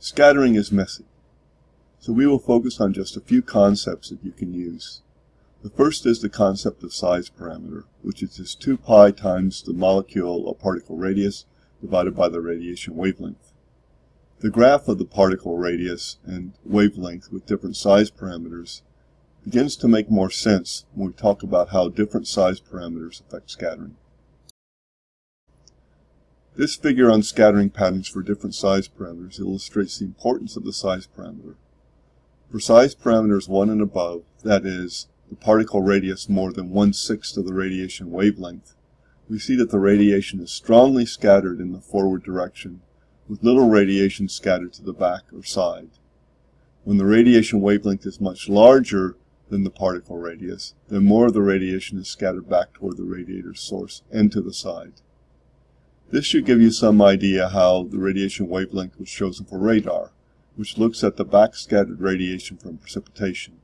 Scattering is messy, so we will focus on just a few concepts that you can use. The first is the concept of size parameter, which is just 2 pi times the molecule or particle radius divided by the radiation wavelength. The graph of the particle radius and wavelength with different size parameters begins to make more sense when we talk about how different size parameters affect scattering. This figure on scattering patterns for different size parameters illustrates the importance of the size parameter. For size parameters 1 and above, that is, the particle radius more than one-sixth of the radiation wavelength, we see that the radiation is strongly scattered in the forward direction, with little radiation scattered to the back or side. When the radiation wavelength is much larger than the particle radius, then more of the radiation is scattered back toward the radiator source and to the side. This should give you some idea how the radiation wavelength was chosen for radar, which looks at the backscattered radiation from precipitation.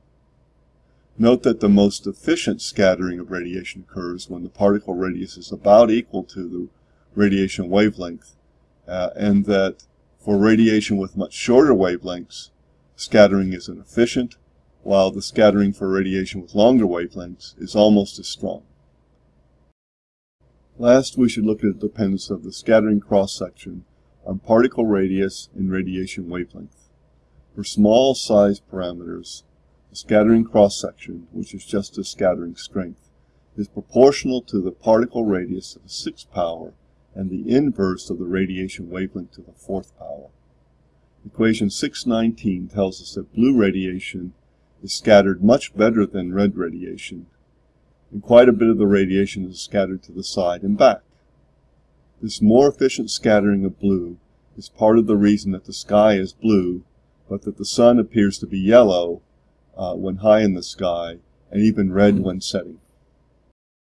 Note that the most efficient scattering of radiation occurs when the particle radius is about equal to the radiation wavelength, uh, and that for radiation with much shorter wavelengths, scattering is inefficient, while the scattering for radiation with longer wavelengths is almost as strong. Last, we should look at the dependence of the scattering cross-section on particle radius and radiation wavelength. For small size parameters, the scattering cross-section, which is just a scattering strength, is proportional to the particle radius to the sixth power and the inverse of the radiation wavelength to the fourth power. Equation 619 tells us that blue radiation is scattered much better than red radiation and quite a bit of the radiation is scattered to the side and back. This more efficient scattering of blue is part of the reason that the sky is blue, but that the sun appears to be yellow uh, when high in the sky and even red when setting.